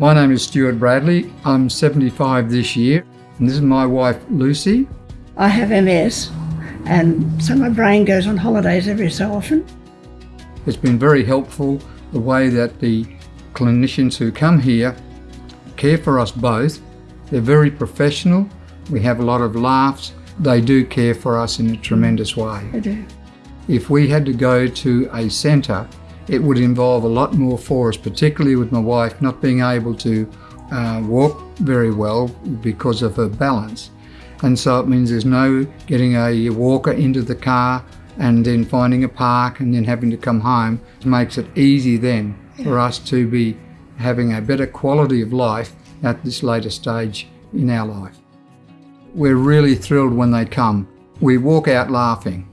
My name is Stuart Bradley. I'm 75 this year, and this is my wife Lucy. I have MS, and so my brain goes on holidays every so often. It's been very helpful the way that the clinicians who come here care for us both. They're very professional. We have a lot of laughs. They do care for us in a tremendous way. I do. If we had to go to a centre, it would involve a lot more for us, particularly with my wife not being able to uh, walk very well because of her balance. And so it means there's no getting a walker into the car and then finding a park and then having to come home. It makes it easy then for us to be having a better quality of life at this later stage in our life. We're really thrilled when they come. We walk out laughing.